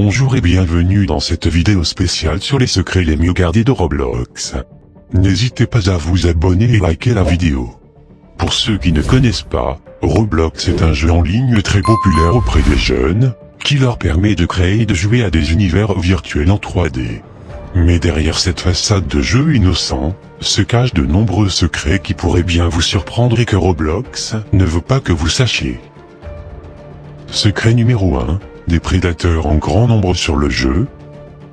Bonjour et bienvenue dans cette vidéo spéciale sur les secrets les mieux gardés de Roblox. N'hésitez pas à vous abonner et liker la vidéo. Pour ceux qui ne connaissent pas, Roblox est un jeu en ligne très populaire auprès des jeunes, qui leur permet de créer et de jouer à des univers virtuels en 3D. Mais derrière cette façade de jeu innocent, se cachent de nombreux secrets qui pourraient bien vous surprendre et que Roblox ne veut pas que vous sachiez. Secret numéro 1, des prédateurs en grand nombre sur le jeu.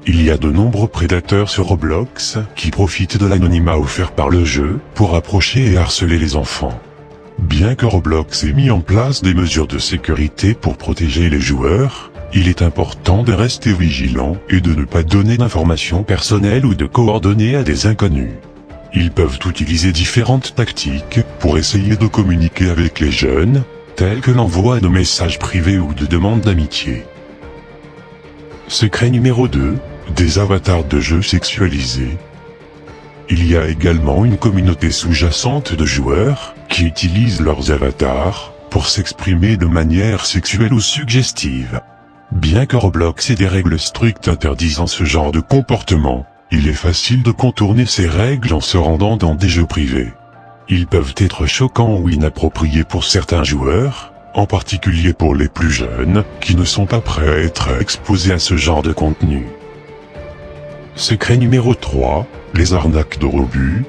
Il y a de nombreux prédateurs sur Roblox qui profitent de l'anonymat offert par le jeu pour approcher et harceler les enfants. Bien que Roblox ait mis en place des mesures de sécurité pour protéger les joueurs, il est important de rester vigilant et de ne pas donner d'informations personnelles ou de coordonnées à des inconnus. Ils peuvent utiliser différentes tactiques pour essayer de communiquer avec les jeunes, tels que l'envoi de messages privés ou de demandes d'amitié. Secret numéro 2, des avatars de jeux sexualisés. Il y a également une communauté sous-jacente de joueurs qui utilisent leurs avatars pour s'exprimer de manière sexuelle ou suggestive. Bien que Roblox ait des règles strictes interdisant ce genre de comportement, il est facile de contourner ces règles en se rendant dans des jeux privés. Ils peuvent être choquants ou inappropriés pour certains joueurs, en particulier pour les plus jeunes, qui ne sont pas prêts à être exposés à ce genre de contenu. Secret numéro 3, les arnaques de rebut.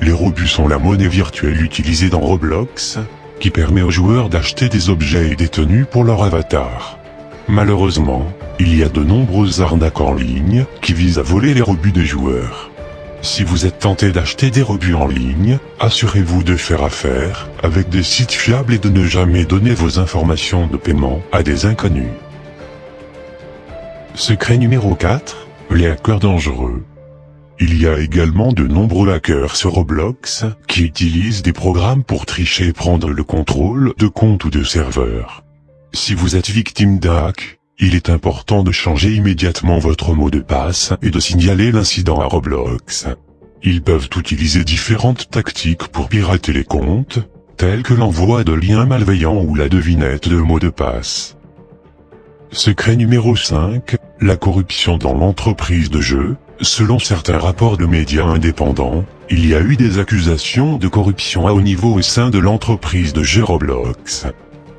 Les rebuts sont la monnaie virtuelle utilisée dans Roblox, qui permet aux joueurs d'acheter des objets et des tenues pour leur avatar. Malheureusement, il y a de nombreuses arnaques en ligne qui visent à voler les rebuts des joueurs. Si vous êtes tenté d'acheter des rebuts en ligne, assurez-vous de faire affaire avec des sites fiables et de ne jamais donner vos informations de paiement à des inconnus. Secret numéro 4, les hackers dangereux. Il y a également de nombreux hackers sur Roblox qui utilisent des programmes pour tricher et prendre le contrôle de comptes ou de serveurs. Si vous êtes victime d'un hack, il est important de changer immédiatement votre mot de passe et de signaler l'incident à Roblox. Ils peuvent utiliser différentes tactiques pour pirater les comptes, telles que l'envoi de liens malveillants ou la devinette de mots de passe. Secret numéro 5, la corruption dans l'entreprise de jeu. Selon certains rapports de médias indépendants, il y a eu des accusations de corruption à haut niveau au sein de l'entreprise de jeu Roblox.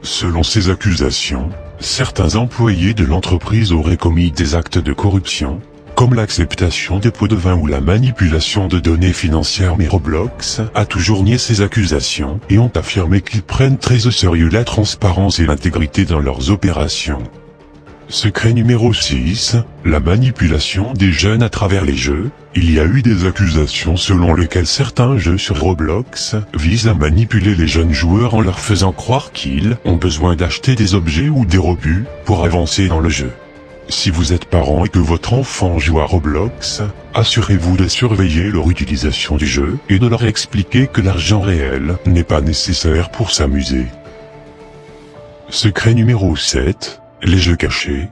Selon ces accusations, certains employés de l'entreprise auraient commis des actes de corruption, comme l'acceptation des pots de vin ou la manipulation de données financières mais Roblox a toujours nié ces accusations et ont affirmé qu'ils prennent très au sérieux la transparence et l'intégrité dans leurs opérations. Secret numéro 6, la manipulation des jeunes à travers les jeux. Il y a eu des accusations selon lesquelles certains jeux sur Roblox visent à manipuler les jeunes joueurs en leur faisant croire qu'ils ont besoin d'acheter des objets ou des rebuts pour avancer dans le jeu. Si vous êtes parent et que votre enfant joue à Roblox, assurez-vous de surveiller leur utilisation du jeu et de leur expliquer que l'argent réel n'est pas nécessaire pour s'amuser. Secret numéro 7, les jeux cachés.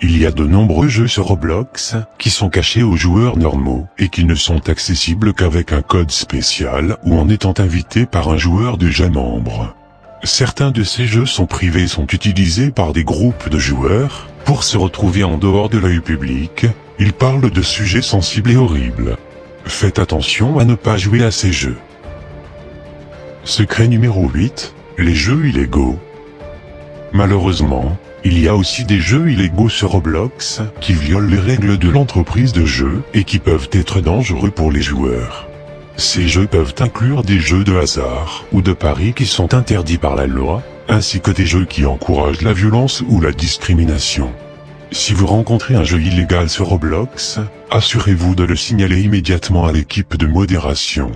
Il y a de nombreux jeux sur Roblox qui sont cachés aux joueurs normaux et qui ne sont accessibles qu'avec un code spécial ou en étant invités par un joueur déjà membre. Certains de ces jeux sont privés et sont utilisés par des groupes de joueurs pour se retrouver en dehors de l'œil public. Ils parlent de sujets sensibles et horribles. Faites attention à ne pas jouer à ces jeux. Secret numéro 8, les jeux illégaux. Malheureusement, il y a aussi des jeux illégaux sur Roblox qui violent les règles de l'entreprise de jeu et qui peuvent être dangereux pour les joueurs. Ces jeux peuvent inclure des jeux de hasard ou de paris qui sont interdits par la loi, ainsi que des jeux qui encouragent la violence ou la discrimination. Si vous rencontrez un jeu illégal sur Roblox, assurez-vous de le signaler immédiatement à l'équipe de modération.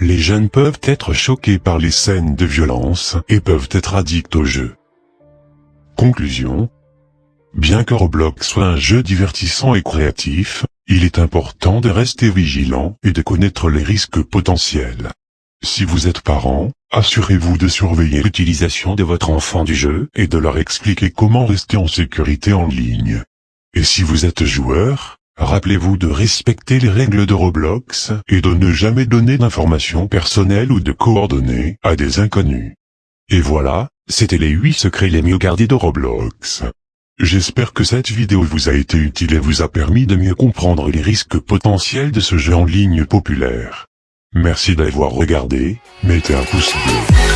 Les jeunes peuvent être choqués par les scènes de violence et peuvent être addicts au jeu. Conclusion. Bien que Roblox soit un jeu divertissant et créatif, il est important de rester vigilant et de connaître les risques potentiels. Si vous êtes parent, assurez-vous de surveiller l'utilisation de votre enfant du jeu et de leur expliquer comment rester en sécurité en ligne. Et si vous êtes joueur, rappelez-vous de respecter les règles de Roblox et de ne jamais donner d'informations personnelles ou de coordonnées à des inconnus. Et voilà, c'était les 8 secrets les mieux gardés de Roblox. J'espère que cette vidéo vous a été utile et vous a permis de mieux comprendre les risques potentiels de ce jeu en ligne populaire. Merci d'avoir regardé, mettez un pouce bleu.